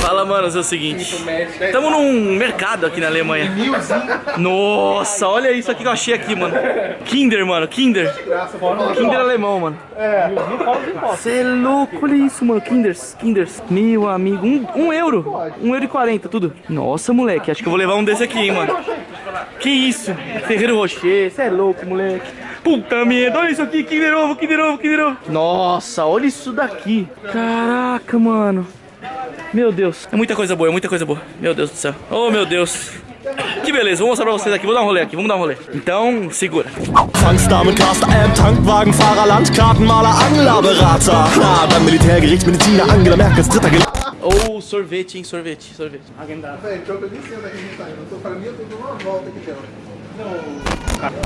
Fala, manos, é o seguinte. Estamos num mercado aqui na Alemanha. Nossa, olha isso aqui que eu achei aqui, mano. Kinder, mano, Kinder. Kinder alemão, mano. Você é louco, olha isso, mano. Kinders, Kinders. Meu amigo, um, um euro. Um euro e quarenta, tudo. Nossa, moleque, acho que eu vou levar um desse aqui, hein, mano. Que isso? Ferreiro Rocher, você é louco, moleque. Puta merda, olha isso aqui, Kinder Ovo, Kinder Ovo, Kinder Ovo. Nossa, olha isso daqui. Caraca, mano. Meu Deus, é muita coisa boa, é muita coisa boa. Meu Deus do céu. Oh, meu Deus. Que beleza, vou mostrar pra vocês aqui. Vou dar um rolê aqui, vamos dar um rolê. Então, segura. Fangstdamen, Caster, Amp, Tankwagenfahrer, Landkartenmaler, Anglerberater. Na, beim Militärgericht Mediziner, Angela Merkels dritter Gel Ou sorvete, hein, sorvete, sorvete. Velho, pior que eu tô, pra mim, eu tô dando uma volta aqui dentro.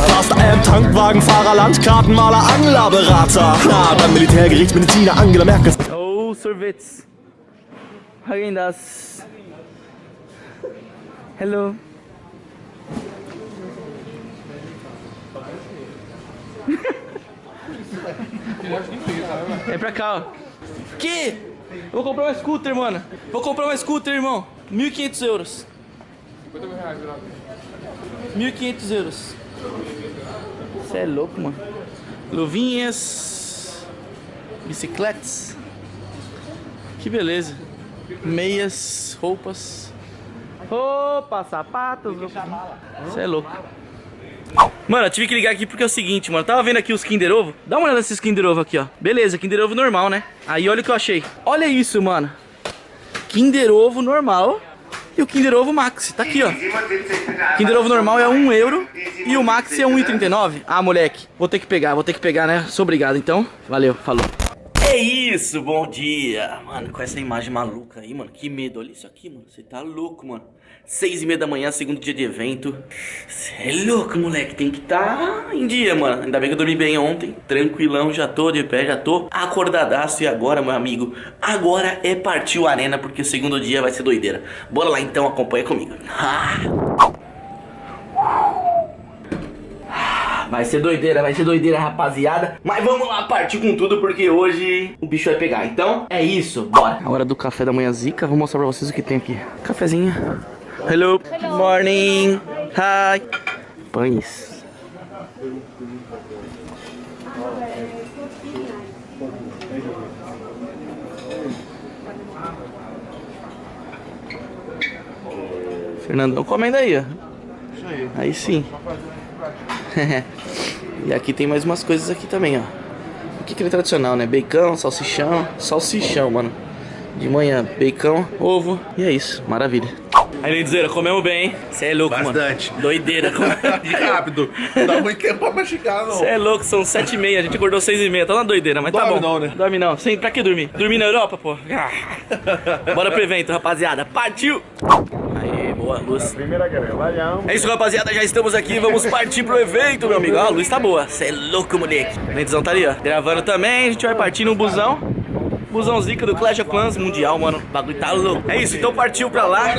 Caster, Amp, Tankwagenfahrer, Landkartenmaler, Anglerberater. Na, beim Militärgericht Mediziner, Angela Merkels Ou sorvetes. Alguém das. Hello. É pra cá, ó. Que? Vou comprar uma scooter, mano. Vou comprar uma scooter, irmão. 1.500 euros. 50 mil reais, 1.500 euros. Você é louco, mano. Luvinhas. Bicicletas. Que beleza. Meias, roupas. Roupa, sapatos. Você é louco. Mano, eu tive que ligar aqui porque é o seguinte, mano. Eu tava vendo aqui os Kinder Ovo. Dá uma olhada nesses Kinder Ovo aqui, ó. Beleza, Kinder Ovo normal, né? Aí olha o que eu achei. Olha isso, mano. Kinder Ovo normal e o Kinder Ovo Max. Tá aqui, ó. Kinder Ovo normal é 1 euro e o Max é 1,39. Ah, moleque. Vou ter que pegar, vou ter que pegar, né? Sou obrigado, então. Valeu, falou. É isso, bom dia. Mano, com essa imagem maluca aí, mano. Que medo. Olha isso aqui, mano. Você tá louco, mano. Seis e meia da manhã, segundo dia de evento. Você é louco, moleque. Tem que tá em dia, mano. Ainda bem que eu dormi bem ontem. Tranquilão, já tô de pé, já tô acordadaço. E agora, meu amigo, agora é partir o arena, porque o segundo dia vai ser doideira. Bora lá então, acompanha comigo. Vai ser doideira, vai ser doideira, rapaziada. Mas vamos lá partir com tudo, porque hoje o bicho vai pegar. Então, é isso, bora. A hora do café da manhã zica. Vou mostrar pra vocês o que tem aqui. Cafezinho. Hello. Hello. Morning. Hi. Pães. Fernandão comendo aí, ó. Aí sim. e aqui tem mais umas coisas aqui também, ó. O que, que é tradicional, né? Bacon, salsichão, salsichão, mano. De manhã, bacon, ovo e é isso, maravilha. Aí, Leidizeira, comemos bem, hein? Você é louco, Bastante. mano. Doideira. E rápido. Não dá muito tempo pra mastigar, não. Você é louco, são sete e meia, a gente acordou seis e meia, tá na doideira, mas tá Dorme bom. não, né? Dorme não, Sem, pra que dormir? Dormir na Europa, pô? Ah. Bora pro evento, rapaziada, partiu! Boa luz. É isso, rapaziada, já estamos aqui, vamos partir pro evento, meu amigo. Ó, a luz tá boa, você é louco, moleque. O Lentizão tá ali, ó, gravando também, a gente vai partir no busão. Busão zica do Clash of Clans Mundial, mano. O bagulho tá louco. É isso, então partiu pra lá.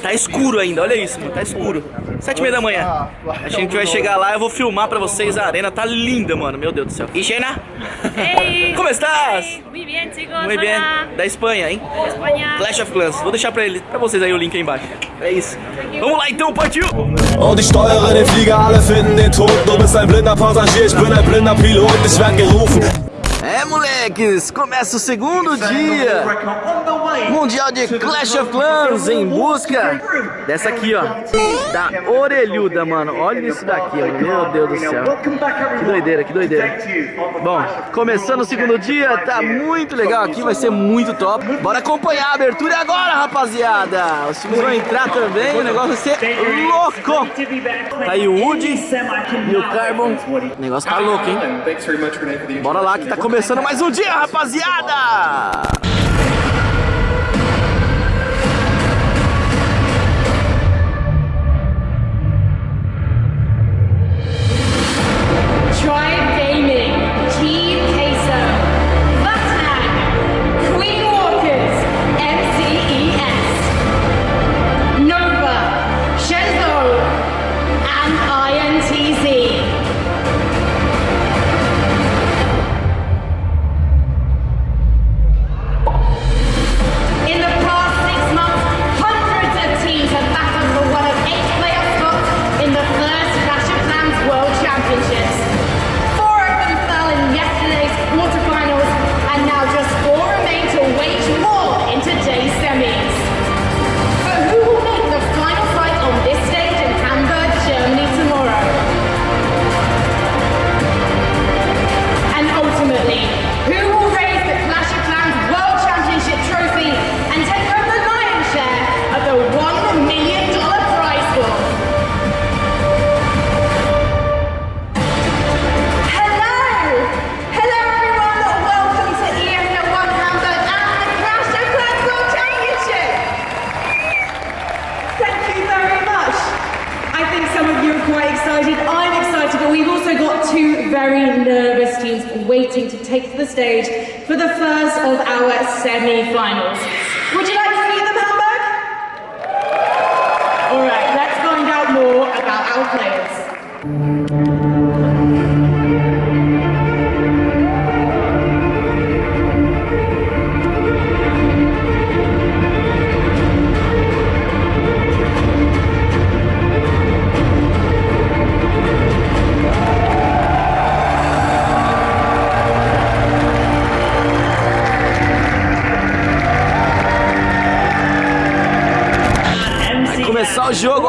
Tá escuro ainda, olha isso, mano. Tá escuro. Sete e meia da manhã. A gente vai chegar lá, eu vou filmar pra vocês a arena. Tá linda, mano. Meu Deus do céu. E Xena? Hey, Como estás? hey, Muy bien, chicos. Muy bem. Hola. Da Espanha, hein? Espanha. Clash of Clans. Vou deixar pra, ele, pra vocês aí o link aí embaixo. É isso. Vamos lá então, partiu! Und ich steuere den Flieger, alle finden den Tod Du bist ein blinder Passagier, ich bin ein blinder Pilot Ich werd gerufen É, moleques, começa o segundo dia Mundial de Clash of Clans em busca dessa aqui, ó, da orelhuda, mano. Olha isso daqui, meu Deus do céu. Que doideira, que doideira. Bom, começando o segundo dia, tá muito legal aqui, vai ser muito top. Bora acompanhar a abertura agora, rapaziada. Os times vão entrar também, o negócio vai ser louco. Tá aí o Woody e o Carbon. O negócio tá louco, hein? Bora lá que tá começando mais um dia, rapaziada! quite excited. I'm excited, but we've also got two very nervous teams waiting to take the stage for the first of our semi-finals. Would you like to meet them, Hamburg? All right, let's find out more about our players.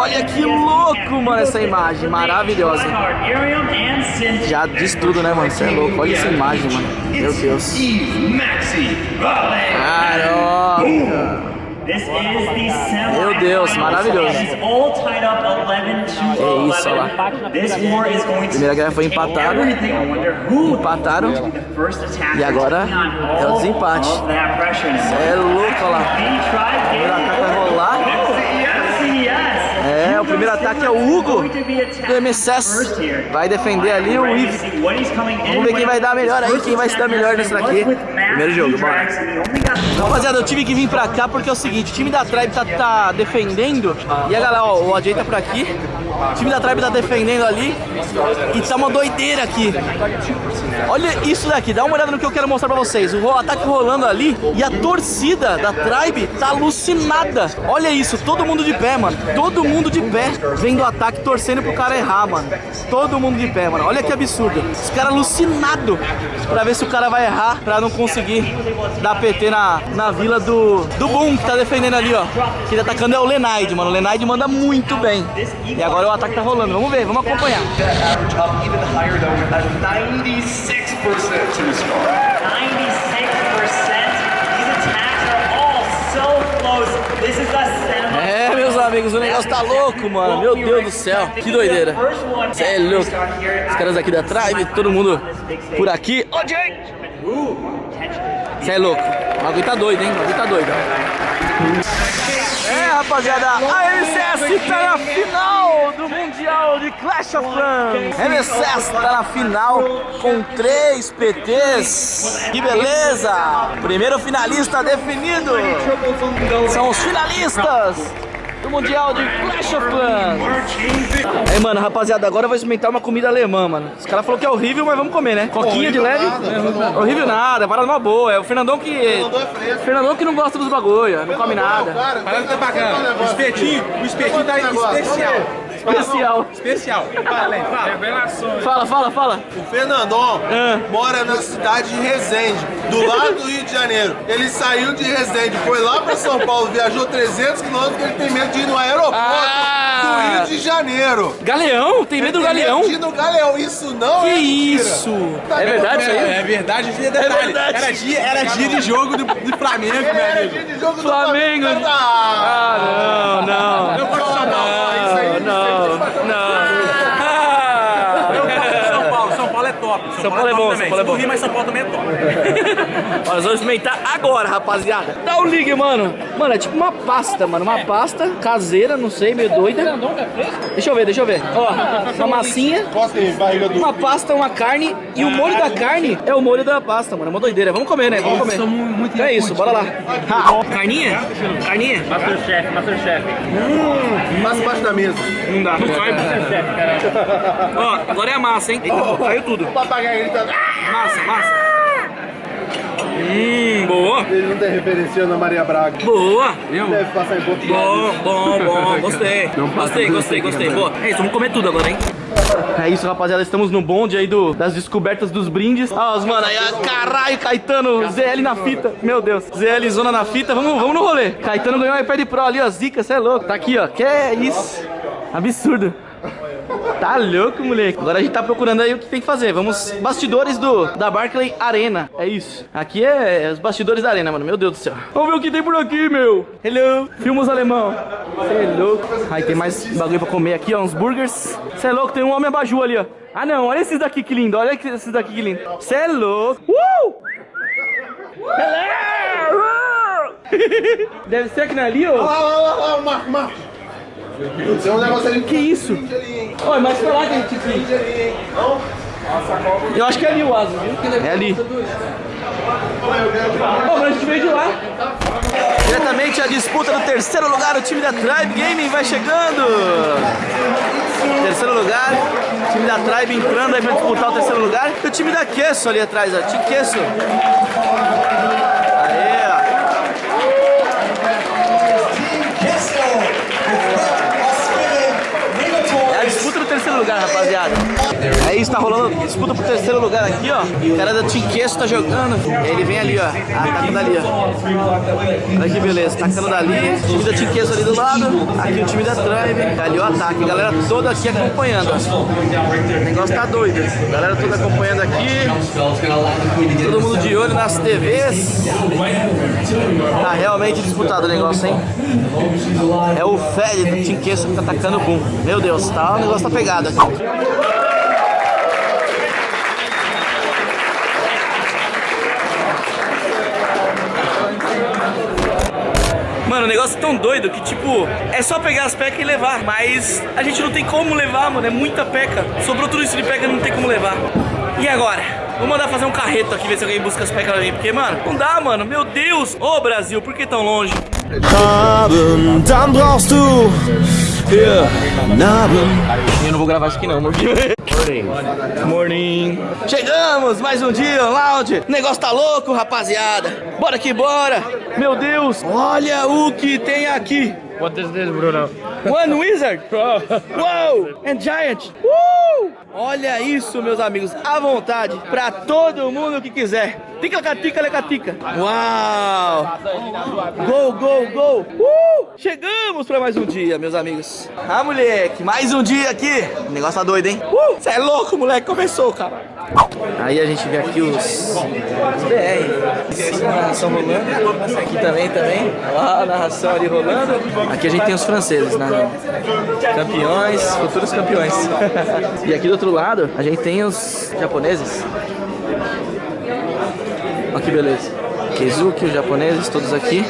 Olha que louco, mano, essa imagem, maravilhosa. Já diz tudo, né, mano? Você é louco, olha essa imagem, mano. Meu Deus. Caraca. Meu Deus, maravilhoso. É isso, olha lá. Primeira guerra foi empatada. Empataram. E agora é o desempate. Cê é louco, olha lá. Primeiro ataque vai rolar. O primeiro ataque é o Hugo do MSS. Vai defender ali o Ives. Vamos ver quem vai dar melhor aí, quem vai se dar melhor nesse daqui. Primeiro jogo, bora. Rapaziada, eu tive que vir pra cá porque é o seguinte, o time da Tribe tá, tá defendendo. E a galera, ó, o AJ tá por aqui. O time da Tribe tá defendendo ali. E tá uma doideira aqui. Olha isso daqui, dá uma olhada no que eu quero mostrar pra vocês. O ataque rolando ali e a torcida da Tribe tá alucinada. Olha isso, todo mundo de pé, mano. Todo mundo de pé vendo o ataque, torcendo pro cara errar, mano. Todo mundo de pé, mano. Olha que absurdo. Os caras alucinados pra ver se o cara vai errar, pra não conseguir dar PT na, na vila do, do Boom, que tá defendendo ali, ó. Quem tá atacando é o Lenaide, mano. O Lenaide manda muito bem. E agora o ataque tá rolando. Vamos ver, vamos acompanhar. average up even higher though with a 96% to the score. 96%. These attacks are all so close. This is the cinema. É, meus amigos, o negócio tá louco, mano. Meu Deus do céu, que doideira. Cê é louco. Os caras aqui da Tribe, todo mundo por aqui. Ô, Jay! Cê é louco. O bagulho tá doido, hein? O bagulho tá doido. É, rapaziada, a MSS tá na final do Mundial de Clash of Clans. MSS tá na final com três PTs. Que beleza! Primeiro finalista definido. São os finalistas do Mundial de Clash of Clans. É, mano, rapaziada, agora eu vou experimentar uma comida alemã, mano. Os caras falaram que é horrível, mas vamos comer, né? Coquinha de leve. Horrível nada, para numa boa. É o Fernandão que. é Fernandão que não gosta dos bagulho, não come nada. Cara, tá bacana. O espetinho, o espetinho tá especial. Especial. Especial. Fala, hein, fala. Revelações. Fala, fala, fala. O Fernandão Ah. mora na cidade de Resende, do lado do Rio de Janeiro. Ele saiu de Resende, foi lá pra São Paulo, viajou 300 quilômetros porque ele tem medo de ir no aeroporto Ah. do Rio de Janeiro. Galeão? Tem medo do Tem medo galeão? de ir no Galeão, isso não Que é isso? Tá É verdade isso aí? É verdade, isso é detalhe. verdade. Era dia, era dia de jogo do, do Flamengo, era dia de jogo Flamengo. do Flamengo. Ah, não, não. Eu gosto de São Paulo. isso aí Não, não. Ah. Eu gosto de São Paulo. São Paulo é top. São Paulo é bom, também. São Paulo é bom. Não ri, mas São Paulo também é top. Nós vamos experimentar agora, rapaziada. Dá o ligue, mano. Mano, é tipo uma pasta, mano. Uma pasta caseira, não sei, meio doida. Deixa eu ver, deixa eu ver. Ó, uma massinha, uma pasta, uma carne. E o molho da carne é o molho da pasta, mano. É uma doideira. Vamos comer, né? Vamos comer. Então é isso, bora lá. Ha. Carninha? Carninha? Masterchef, Masterchef. Passa embaixo da mesa. Não dá, não cai. Ó, agora é a massa, hein? Eita, caiu tudo. O papagaio gritando. Massa, massa. Hum, boa. Ele não tem referenciando a Maria Braga. Boa. Deve passar em Portugal. Bom, bom, bom, gostei. Gostei, gostei, gostei. Boa. É isso, vamos comer tudo agora, hein? É isso, rapaziada. Estamos no bonde aí do, das descobertas dos brindes. Ah, os mano, aí, ah, caralho, Caetano, ZL na fita. Meu Deus, ZL zona na fita. Vamos, vamos no rolê. Caetano ganhou um iPad Pro ali, ó. Zica, cê é louco. Tá aqui, ó. Que é isso? Absurdo. Tá louco, moleque. Agora a gente tá procurando aí o que tem que fazer. Vamos, bastidores do da Barclay Arena. É isso. Aqui é os bastidores da arena, mano. Meu Deus do céu. Vamos ver o que tem por aqui, meu. Hello. Filmos alemão. Cê é louco. Aí tem mais bagulho pra comer aqui, ó. Uns burgers. Cê é louco, tem um homem abajur ali, ó. Ah, não. Olha esses daqui que lindo. Olha esses daqui que lindo. Cê é louco. Uh! Hello! Deve ser aqui na ali, ó. Olha lá, olha lá, olha lá. Tem um negócio ali. Que isso? Olha, mas pra lá que a gente? Não? Eu acho que é ali o asa, viu? É ali. Pô, mas a gente veio de lá. Diretamente a disputa do terceiro lugar, o time da Tribe Gaming vai chegando. Terceiro lugar, o time da Tribe entrando aí pra disputar o terceiro lugar. E o time da Queso ali atrás, ó. Time Queso. Aê, ó. É a disputa do terceiro lugar, rapaziada. É isso, tá rolando disputa pro terceiro lugar aqui, ó. O cara da Team tá jogando. Ele vem ali, ó. Ah, tacando ali, ó. Olha que beleza, tacando dali. O time da Team ali do lado. Aqui o time da Tribe. Ali o ataque. A galera toda aqui acompanhando, ó. O negócio tá doido. A galera toda acompanhando aqui. Todo mundo de olho nas TVs. Tá realmente disputado o negócio, hein? É o Fed do Team que tá atacando o boom. Meu Deus, tá, o negócio tá pegado Mano, o negócio é tão doido que, tipo, é só pegar as pecas e levar. Mas a gente não tem como levar, mano. É muita peca. Sobrou tudo isso de peca e não tem como levar. E agora? Vou mandar fazer um carreto aqui, ver se alguém busca as pecas mim. Porque, mano, não dá, mano. Meu Deus. Ô, Brasil, por que tão longe? Haben, dann brauchst du. Eu não vou gravar isso aqui não, amor. Morning. Morning. Chegamos, mais um dia, lounge. O negócio tá louco, rapaziada. Bora que bora. Meu Deus, olha o que tem aqui. What is this, Bruno? One Wizard. Wow. And Giant. Uh! Olha isso, meus amigos. À vontade. Pra todo mundo que quiser. Tica, tica, lecatica. Uau. Gol, gol, gol. Uh! Chegamos pra mais um dia, meus amigos. Ah, moleque. Mais um dia aqui. O negócio tá doido, hein? Uh! Você é louco, moleque. Começou, cara. Aí a gente vê aqui os, os BR. Narração rolando. Aqui também, também. Lá a narração ali rolando. Aqui a gente tem os franceses, né? Campeões, futuros campeões. e aqui do outro lado, a gente tem os japoneses. Olha que beleza. Kizuki, os japoneses, todos aqui.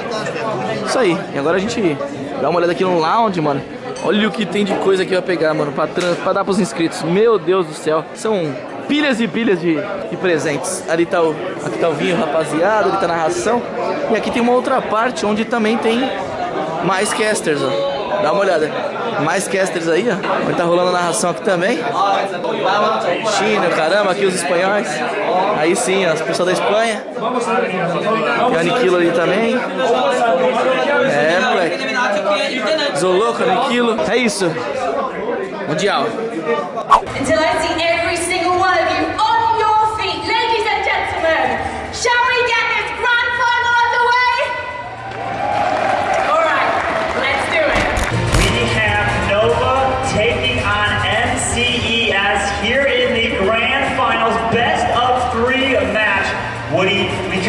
Isso aí. E agora a gente dá uma olhada aqui no lounge, mano. Olha o que tem de coisa que vai pegar, mano, pra, pra dar pros inscritos. Meu Deus do céu. São pilhas e pilhas de, de presentes. Ali tá o, aqui tá o vinho, rapaziada. Ali tá a narração. E aqui tem uma outra parte onde também tem mais casters, ó. Dá uma olhada. Mais casters aí, ó. Tá rolando a narração aqui também. China, caramba, aqui os espanhóis. Aí sim, ó, os pessoal da Espanha. Tem o Aniquilo ali também. É, moleque. Zoloco, Aniquilo. É isso. Mundial. Until I see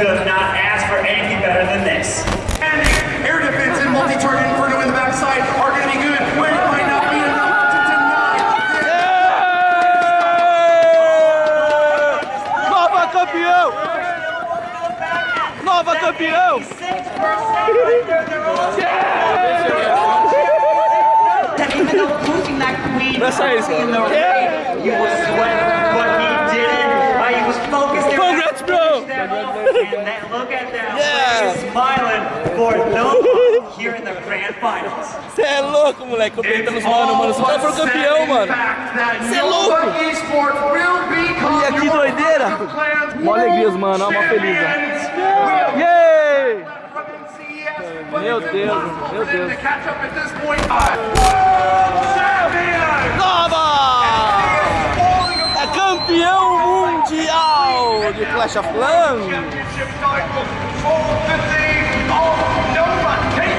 could have not asked for anything better than this. And air defense and multi-target inferno in the backside are going to be good, but it might not be enough to deny. Nova campeão! Nova campeão! Even though pushing that queen That's in the Yeah. ring, he was And then look at that. Yeah. He's smiling for Nova here in the grand finals. Você é louco, moleque. Completando os mano, mano. Os caras foram campeão, mano. Você é louco! Olha que doideira! Mó alegrias, mano. Ó, mó feliz, ó. Yay! Meu Deus, meu Deus. Nova! É campeão mundial de Clash of Clans.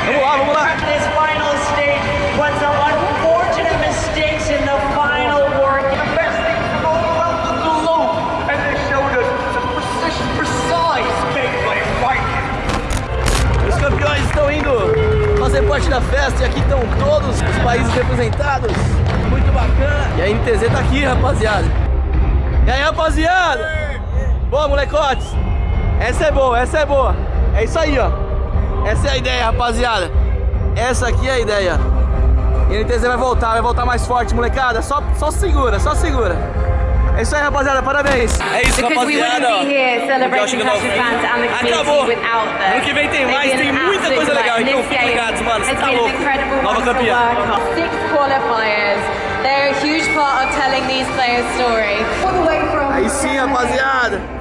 Vamos lá, vamos lá. Os campeões estão indo fazer parte da festa e aqui estão todos os países representados. Muito bacana. E a NTZ tá aqui, rapaziada. E aí, rapaziada? Boa, molecotes. Essa é boa, essa é boa. É isso aí, ó. Essa é a ideia, rapaziada. Essa aqui é a ideia. E a NTZ vai voltar, vai voltar mais forte, molecada. Só, só segura, só segura. É isso aí, rapaziada. Parabéns. É isso, Because rapaziada. chegando ao fim. Acabou. Ano que vem tem mais, tem muita coisa legal. Então fiquem ligados, mano. Você tá louco. Nova campeã. Six qualifiers. They're a huge part of telling these players' story. Aí sim, rapaziada.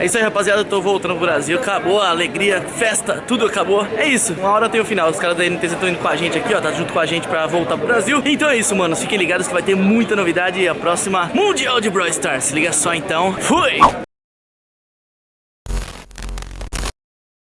É isso aí, rapaziada. Eu tô voltando pro Brasil. Acabou a alegria, festa, tudo acabou. É isso. Uma hora tem o final. Os caras da NTZ estão indo com a gente aqui, ó. Tá junto com a gente pra voltar pro Brasil. Então é isso, mano. Fiquem ligados que vai ter muita novidade. E a próxima Mundial de Brawl Stars. Se liga só então. Fui!